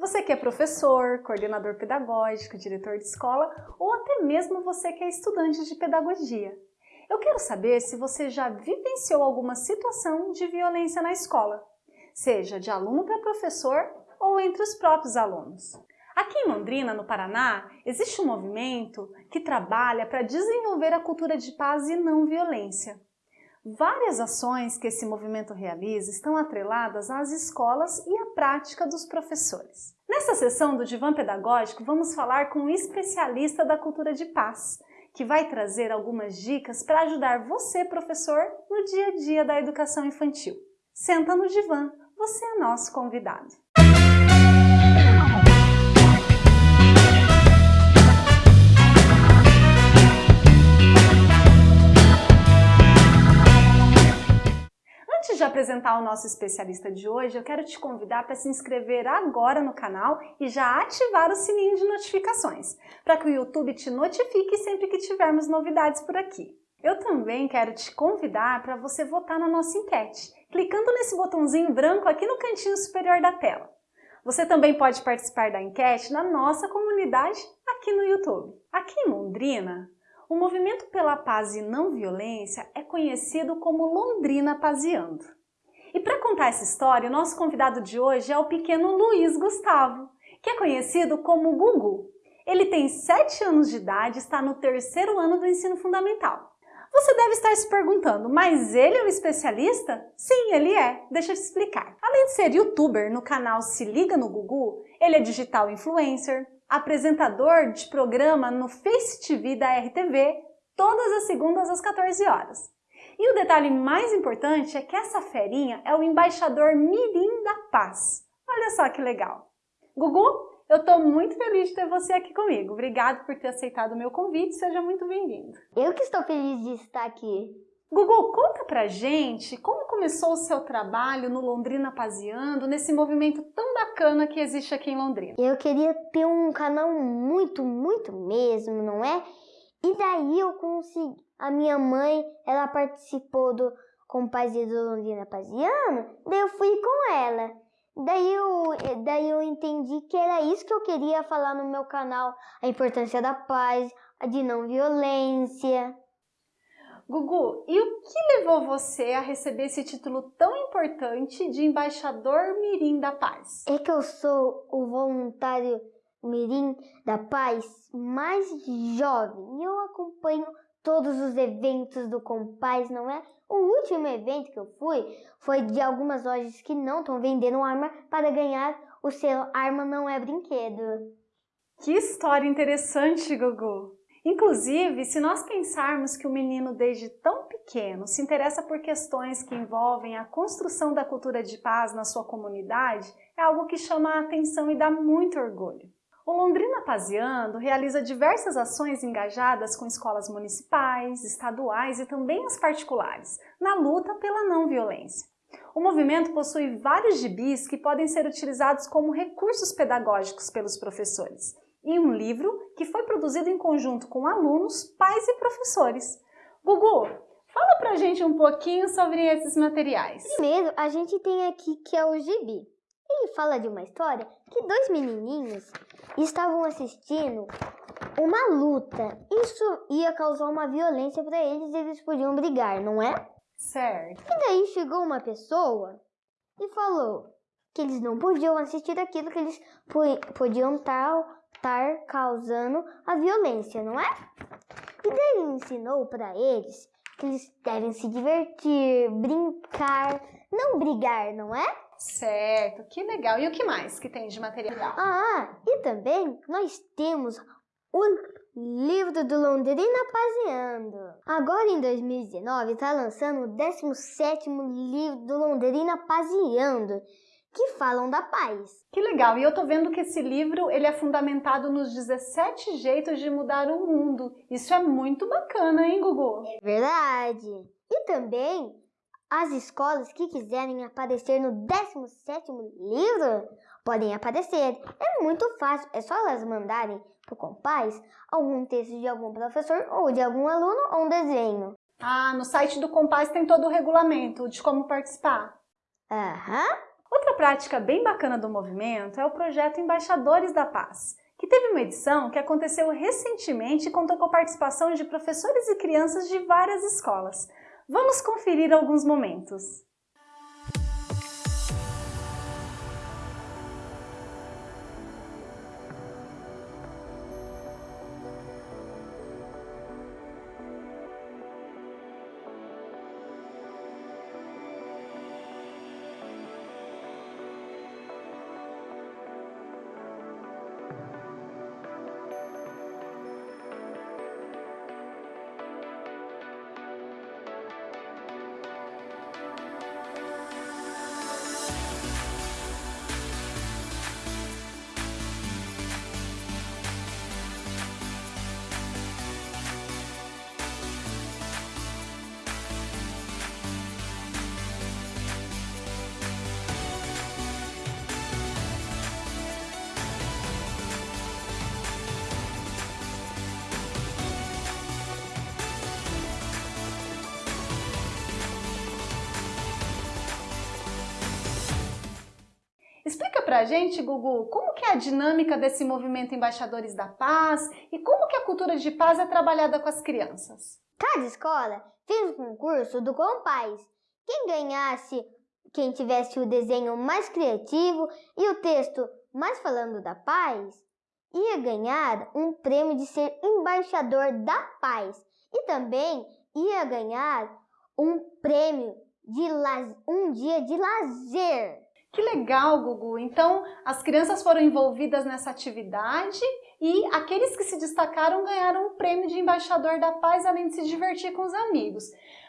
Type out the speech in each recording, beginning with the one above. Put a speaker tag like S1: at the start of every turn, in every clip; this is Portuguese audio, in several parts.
S1: Você que é professor, coordenador pedagógico, diretor de escola ou até mesmo você que é estudante de pedagogia. Eu quero saber se você já vivenciou alguma situação de violência na escola, seja de aluno para professor ou entre os próprios alunos. Aqui em Londrina, no Paraná, existe um movimento que trabalha para desenvolver a cultura de paz e não violência. Várias ações que esse movimento realiza estão atreladas às escolas e à prática dos professores. Nessa sessão do Divã Pedagógico, vamos falar com um especialista da cultura de paz, que vai trazer algumas dicas para ajudar você, professor, no dia a dia da educação infantil. Senta no divã, você é nosso convidado. De apresentar o nosso especialista de hoje, eu quero te convidar para se inscrever agora no canal e já ativar o sininho de notificações, para que o YouTube te notifique sempre que tivermos novidades por aqui. Eu também quero te convidar para você votar na nossa enquete, clicando nesse botãozinho branco aqui no cantinho superior da tela. Você também pode participar da enquete na nossa comunidade aqui no YouTube. Aqui em Londrina, o movimento pela paz e não violência é conhecido como Londrina Paziando. E para contar essa história, o nosso convidado de hoje é o pequeno Luiz Gustavo, que é conhecido como Gugu. Ele tem 7 anos de idade e está no terceiro ano do ensino fundamental. Você deve estar se perguntando, mas ele é um especialista? Sim, ele é. Deixa eu te explicar. Além de ser youtuber no canal Se Liga no Gugu, ele é digital influencer, apresentador de programa no Face TV da RTV, todas as segundas às 14 horas. E o detalhe mais importante é que essa ferinha é o embaixador Mirim da Paz. Olha só que legal. Gugu, eu estou muito feliz de ter você aqui comigo. Obrigado por ter aceitado o meu convite, seja muito bem-vindo.
S2: Eu que estou feliz de estar aqui.
S1: Gugu, conta pra gente como começou o seu trabalho no Londrina Paseando, nesse movimento tão bacana que existe aqui em Londrina.
S2: Eu queria ter um canal muito, muito mesmo, não é? E daí eu consegui. A minha mãe, ela participou do Compazia do Londrina Paseando, daí eu fui com ela. Daí eu, daí eu entendi que era isso que eu queria falar no meu canal, a importância da paz, a de não violência.
S1: Gugu, e o que levou você a receber esse título tão importante de embaixador Mirim da Paz?
S2: É que eu sou o voluntário Mirim da Paz mais jovem e eu acompanho todos os eventos do Compaz, não é? O último evento que eu fui foi de algumas lojas que não estão vendendo arma para ganhar o selo Arma Não É Brinquedo.
S1: Que história interessante, Gugu! Inclusive, se nós pensarmos que o menino desde tão pequeno se interessa por questões que envolvem a construção da cultura de paz na sua comunidade, é algo que chama a atenção e dá muito orgulho. O Londrina Paziando realiza diversas ações engajadas com escolas municipais, estaduais e também as particulares, na luta pela não violência. O movimento possui vários gibis que podem ser utilizados como recursos pedagógicos pelos professores e um livro que foi produzido em conjunto com alunos, pais e professores. Gugu, fala pra gente um pouquinho sobre esses materiais.
S2: Primeiro, a gente tem aqui que é o gibi. Ele fala de uma história que dois menininhos estavam assistindo uma luta. Isso ia causar uma violência para eles e eles podiam brigar, não é?
S1: Certo.
S2: E daí chegou uma pessoa e falou que eles não podiam assistir aquilo, que eles podiam estar estar causando a violência, não é? E daí ele ensinou para eles que eles devem se divertir, brincar, não brigar, não é?
S1: Certo, que legal. E o que mais que tem de material?
S2: Ah, e também nós temos o livro do Londrina Paseando. Agora em 2019 está lançando o 17º livro do Londrina Paseando que falam da paz.
S1: Que legal! E eu tô vendo que esse livro ele é fundamentado nos 17 jeitos de mudar o mundo. Isso é muito bacana, hein, Gugu?
S2: É verdade! E também as escolas que quiserem aparecer no 17º livro podem aparecer. É muito fácil, é só elas mandarem pro Compaz algum texto de algum professor ou de algum aluno ou um desenho.
S1: Ah, no site do Compaz tem todo o regulamento de como participar.
S2: Aham.
S1: Prática bem bacana do movimento é o projeto Embaixadores da Paz, que teve uma edição que aconteceu recentemente e contou com a participação de professores e crianças de várias escolas. Vamos conferir alguns momentos. Pra gente, Gugu, como que é a dinâmica desse movimento Embaixadores da Paz e como que a cultura de paz é trabalhada com as crianças?
S2: Cada escola fez um concurso do Compaz. Quem ganhasse, quem tivesse o desenho mais criativo e o texto mais falando da paz, ia ganhar um prêmio de ser embaixador da paz e também ia ganhar um prêmio de um dia de lazer.
S1: Que legal, Gugu! Então, as crianças foram envolvidas nessa atividade e aqueles que se destacaram ganharam o prêmio de embaixador da paz, além de se divertir com os amigos.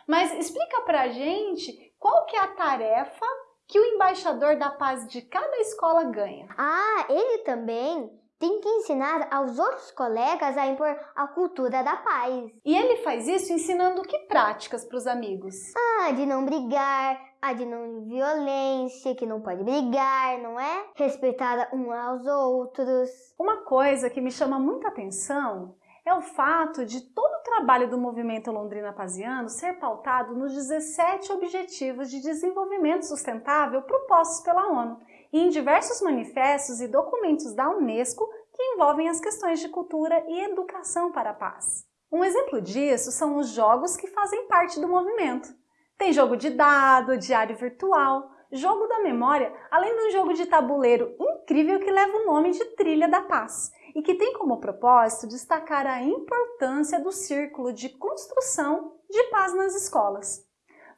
S1: Mas explica pra gente qual que é a tarefa que o embaixador da paz de cada escola ganha.
S2: Ah, ele também tem que ensinar aos outros colegas a impor a cultura da paz.
S1: E ele faz isso ensinando que práticas para os amigos?
S2: Ah, de não brigar, a de não violência, que não pode brigar, não é? Respeitar uns aos outros.
S1: Uma coisa que me chama muita atenção é o fato de todo o trabalho do movimento Londrina Paziano ser pautado nos 17 Objetivos de Desenvolvimento Sustentável propostos pela ONU e em diversos manifestos e documentos da Unesco que envolvem as questões de cultura e educação para a paz. Um exemplo disso são os jogos que fazem parte do movimento. Tem jogo de dado, diário virtual, jogo da memória, além de um jogo de tabuleiro incrível que leva o nome de Trilha da Paz e que tem como propósito destacar a importância do círculo de construção de paz nas escolas.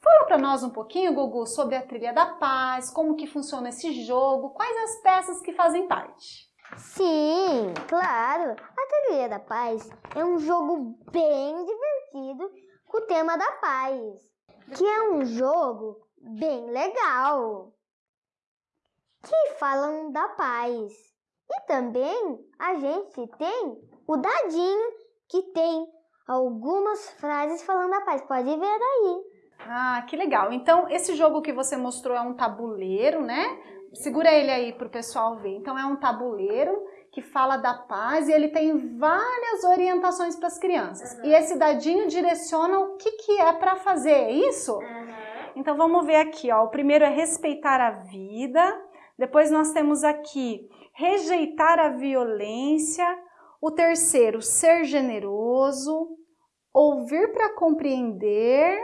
S1: Fala para nós um pouquinho, Gugu, sobre a Trilha da Paz, como que funciona esse jogo, quais as peças que fazem parte.
S2: Sim, claro. A Trilha da Paz é um jogo bem divertido com o tema da paz, que é um jogo bem legal, que falam da paz. E também a gente tem o dadinho que tem algumas frases falando da paz. Pode ver aí.
S1: Ah, que legal. Então, esse jogo que você mostrou é um tabuleiro, né? Segura ele aí para o pessoal ver. Então, é um tabuleiro que fala da paz e ele tem várias orientações para as crianças. Uhum. E esse dadinho direciona o que, que é para fazer, é isso? Uhum. Então, vamos ver aqui. Ó. O primeiro é respeitar a vida. Depois nós temos aqui rejeitar a violência. O terceiro, ser generoso. Ouvir para compreender.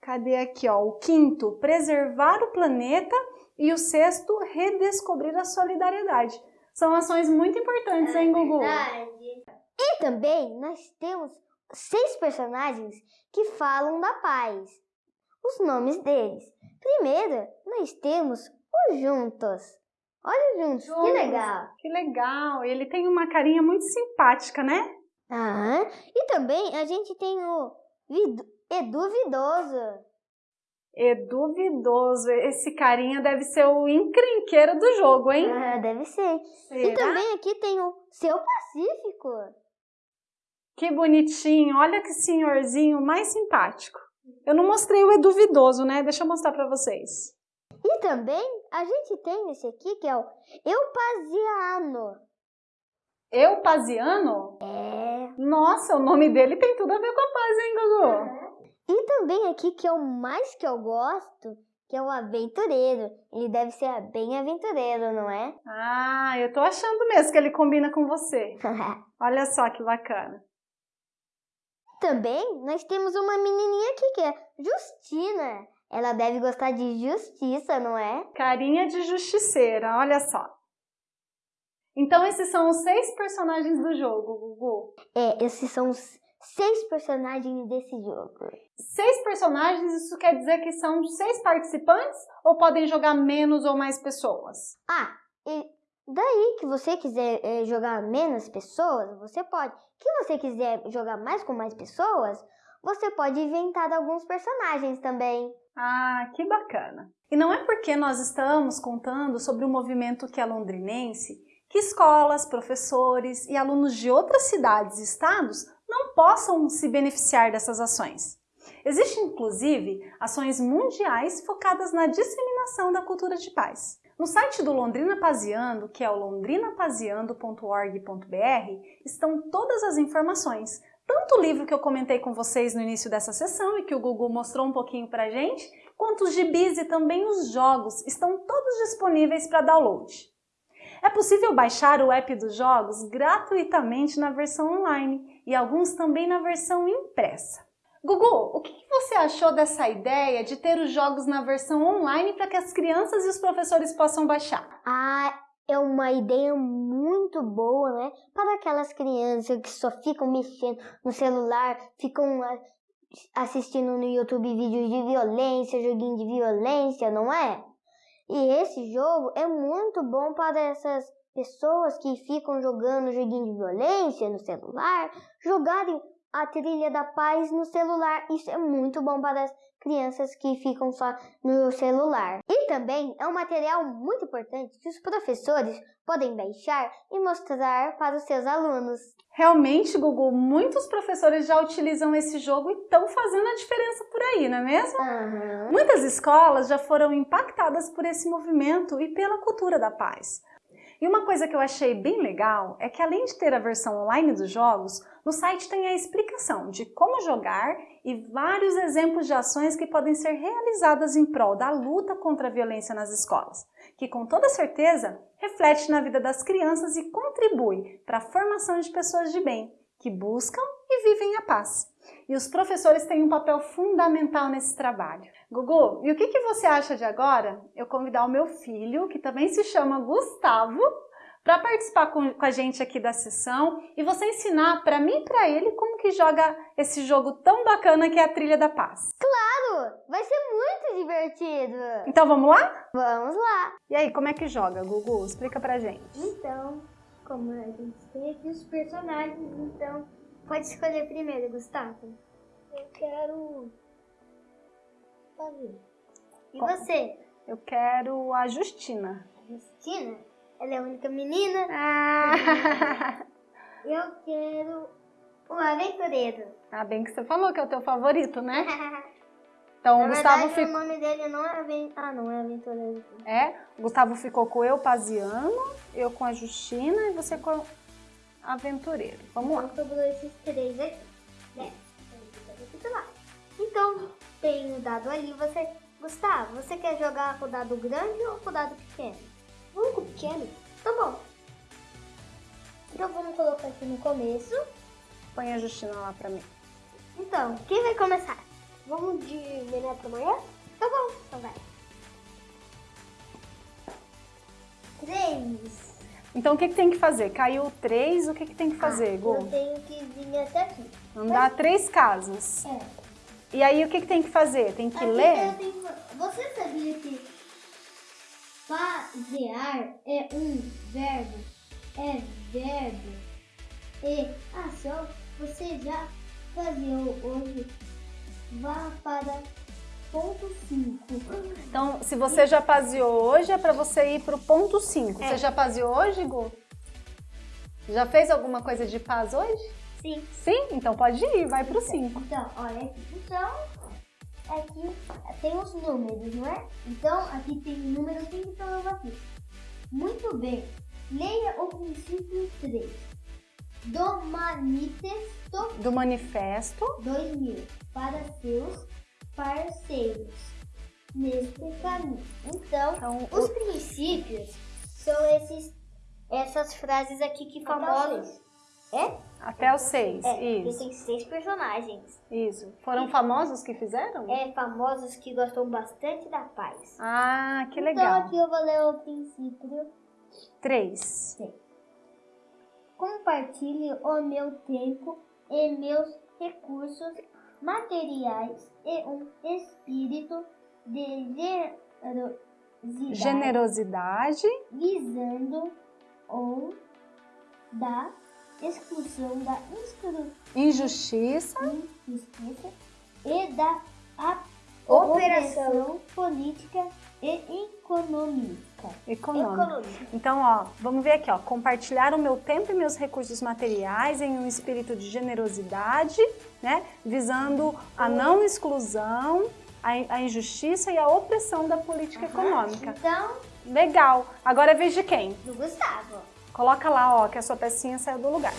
S1: Cadê aqui, ó? O quinto, preservar o planeta e o sexto, redescobrir a solidariedade. São ações muito importantes, é hein, Gugu? Verdade.
S2: E também nós temos seis personagens que falam da paz. Os nomes deles. Primeiro, nós temos os Juntos. Olha os Juntos, Juntos. que legal.
S1: Que legal. Ele tem uma carinha muito simpática, né?
S2: Ah, e também a gente tem o é duvidoso.
S1: É duvidoso. Esse carinha deve ser o encrenqueiro do jogo, hein?
S2: Ah, deve ser. Será? E também aqui tem o Seu Pacífico.
S1: Que bonitinho. Olha que senhorzinho mais simpático. Eu não mostrei o Eduvidoso, né? Deixa eu mostrar para vocês.
S2: E também a gente tem esse aqui que é o Eupaziano.
S1: Eupaziano?
S2: É.
S1: Nossa, o nome dele tem tudo a ver com a paz, hein, Gugu?
S2: E também aqui, que é o mais que eu gosto, que é o aventureiro. Ele deve ser bem aventureiro, não é?
S1: Ah, eu tô achando mesmo que ele combina com você. Olha só que bacana.
S2: Também nós temos uma menininha aqui que é Justina. Ela deve gostar de justiça, não é?
S1: Carinha de justiceira, olha só. Então esses são os seis personagens do jogo, Gugu.
S2: É, esses são os seis personagens desse jogo.
S1: Seis personagens, isso quer dizer que são seis participantes ou podem jogar menos ou mais pessoas?
S2: Ah, e daí que você quiser é, jogar menos pessoas, você pode. Que você quiser jogar mais com mais pessoas, você pode inventar alguns personagens também.
S1: Ah, que bacana! E não é porque nós estamos contando sobre o movimento que é londrinense que escolas, professores e alunos de outras cidades e estados não possam se beneficiar dessas ações. Existem, inclusive, ações mundiais focadas na disseminação da cultura de paz. No site do Londrina Paziando, que é o londrinapaziando.org.br, estão todas as informações, tanto o livro que eu comentei com vocês no início dessa sessão e que o Google mostrou um pouquinho pra gente, quanto os gibis e também os jogos estão todos disponíveis para download. É possível baixar o app dos jogos gratuitamente na versão online e alguns também na versão impressa. Gugu, o que você achou dessa ideia de ter os jogos na versão online para que as crianças e os professores possam baixar?
S2: Ah, é uma ideia muito boa, né? Para aquelas crianças que só ficam mexendo no celular, ficam assistindo no YouTube vídeos de violência, joguinho de violência, não é? E esse jogo é muito bom para essas pessoas que ficam jogando joguinho de violência no celular, jogarem a trilha da paz no celular. Isso é muito bom para as crianças que ficam só no celular. E também é um material muito importante que os professores podem baixar e mostrar para os seus alunos.
S1: Realmente, Google, muitos professores já utilizam esse jogo e estão fazendo a diferença por aí, não é mesmo?
S2: Uhum.
S1: Muitas escolas já foram impactadas por esse movimento e pela cultura da paz. E uma coisa que eu achei bem legal é que além de ter a versão online dos jogos, no site tem a explicação de como jogar e vários exemplos de ações que podem ser realizadas em prol da luta contra a violência nas escolas, que com toda certeza reflete na vida das crianças e contribui para a formação de pessoas de bem, que buscam e vivem a paz. E os professores têm um papel fundamental nesse trabalho. Gugu, e o que, que você acha de agora eu convidar o meu filho, que também se chama Gustavo, para participar com, com, a gente aqui da sessão e você ensinar para mim e para ele como que joga esse jogo tão bacana que é a Trilha da Paz.
S2: Claro! Vai ser muito divertido!
S1: Então vamos lá?
S2: Vamos lá!
S1: E aí, como é que joga, Gugu? Explica pra gente.
S2: Então, como a gente tem aqui os personagens, então pode escolher primeiro, Gustavo.
S3: Eu quero fazer.
S2: E você?
S1: Eu quero a Justina.
S2: Justina? Ela é a única menina.
S1: Ah.
S2: Eu quero o aventureiro.
S1: Ah, bem que você falou que é o teu favorito, né? Então
S2: Na
S1: o Gustavo
S2: verdade,
S1: ficou.
S2: o nome dele não é aventureiro. Ah, não é aventureiro.
S1: É, o Gustavo ficou com eu, Paziano, eu com a Justina e você com aventureiro. Vamos lá.
S2: Então sobrou esses três aqui. Né? Então, tem o dado ali. Você, Gustavo, você quer jogar com o dado grande ou com o dado pequeno?
S3: Um com pequeno.
S2: Tá bom. Então vamos colocar aqui no começo.
S1: Põe a Justina lá pra mim.
S2: Então, quem vai começar?
S3: Vamos de menor para maior?
S2: Tá bom, então vai. Três.
S1: Então o que, que tem que fazer? Caiu três, o que, que tem que fazer,
S2: Ah,
S1: Gu?
S2: Eu tenho que vir até aqui.
S1: Andar três casas.
S2: É.
S1: E aí o que, que tem que fazer? Tem que
S2: Aqui
S1: ler?
S2: que- Você sabia que fazear é um verbo? É verbo. E ah, só você já fazeou hoje. Vá para ponto 5.
S1: Então, se você já paseou hoje, é pra você ir pro ponto 5.
S2: É.
S1: Você já paseou hoje, Gu? Já fez alguma coisa de paz hoje?
S2: Sim.
S1: Sim? Então pode ir, vai pro 5.
S2: Então, olha aqui. Então, aqui tem os números, não é? Então, aqui tem número 5 então aqui. Muito bem. Leia o princípio 3. Do manifesto
S1: Do manifesto.
S2: 2000 para seus parceiros. nesse caminho. Então,
S1: Então,
S2: os
S1: o-
S2: princípios são esses, essas frases aqui que
S3: Até o
S2: famosos. É?
S1: Até os seis,
S2: É,
S1: isso,
S2: tem seis personagens.
S1: isso. Foram famosos que fizeram?
S2: É, famosos que gostam bastante da paz.
S1: Ah, que
S2: Então
S1: legal.
S2: aqui eu vou ler o princípio.
S1: Três.
S2: Compartilhe o meu tempo e meus recursos materiais e um espírito de generosidade,
S1: Generosidade,
S2: visando ou da exclusão da
S1: injustiça,
S2: injustiça e da
S3: Operação.
S2: política e econômica.
S1: econômica. Então, ó, vamos ver aqui, ó. Compartilhar o meu tempo e meus recursos materiais em um espírito de generosidade, né? Visando a não exclusão, a, a injustiça e a opressão da política econômica.
S2: Então,
S1: Legal. Agora vez de quem?
S2: do Gustavo.
S1: Coloca lá, ó, que a sua pecinha saiu do lugar.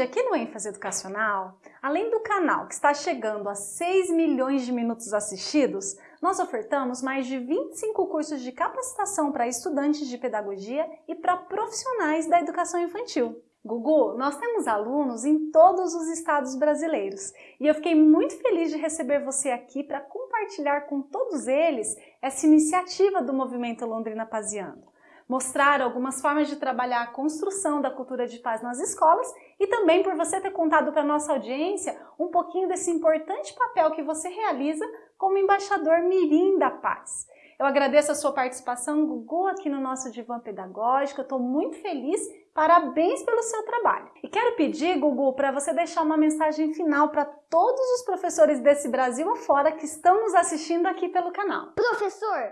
S1: Hoje, aqui no ênfase educacional, além do canal que está chegando a 6 milhões de minutos assistidos, nós ofertamos mais de 25 cursos de capacitação para estudantes de pedagogia e para profissionais da educação infantil. Gugu, nós temos alunos em todos os estados brasileiros e eu fiquei muito feliz de receber você aqui para compartilhar com todos eles essa iniciativa do Movimento Londrina Paziano mostrar algumas formas de trabalhar a construção da cultura de paz nas escolas e também por você ter contado para a nossa audiência um pouquinho desse importante papel que você realiza como embaixador mirim da paz. Eu agradeço a sua participação, Gugu, aqui no nosso Divã Pedagógico. Eu estou muito feliz. Parabéns pelo seu trabalho. E quero pedir, Gugu, para você deixar uma mensagem final para todos os professores desse Brasil afora que estão nos assistindo aqui pelo canal.
S2: Professor,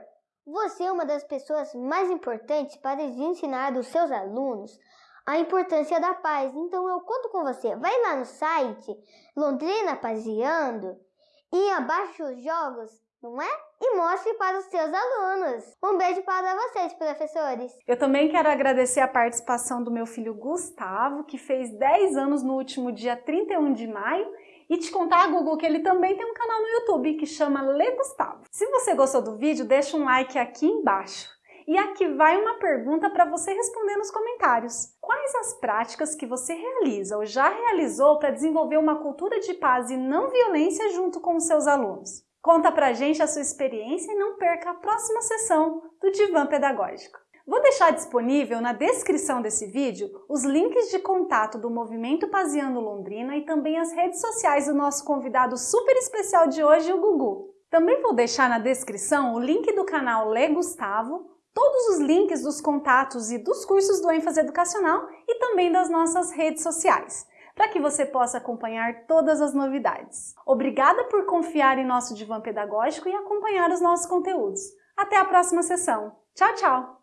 S2: você é uma das pessoas mais importantes para ensinar aos seus alunos a importância da paz. Então eu conto com você. Vai lá no site Londrina Paziando e abaixe os jogos, não é? E mostre para os seus alunos. Um beijo para vocês, professores.
S1: Eu também quero agradecer a participação do meu filho Gustavo, que fez 10 anos no último dia 31 de maio, e te contar, Google, que ele também tem um canal no YouTube que chama Lê Gustavo. Se você gostou do vídeo, deixa um like aqui embaixo. E aqui vai uma pergunta para você responder nos comentários. Quais as práticas que você realiza ou já realizou para desenvolver uma cultura de paz e não violência junto com os seus alunos? Conta pra gente a sua experiência e não perca a próxima sessão do Divã Pedagógico. Vou deixar disponível na descrição desse vídeo os links de contato do Movimento Paziano Londrina e também as redes sociais do nosso convidado super especial de hoje, o Gugu. Também vou deixar na descrição o link do canal Lê Gustavo, todos os links dos contatos e dos cursos do ênfase educacional e também das nossas redes sociais, para que você possa acompanhar todas as novidades. Obrigada por confiar em nosso divã pedagógico e acompanhar os nossos conteúdos. Até a próxima sessão. Tchau, tchau!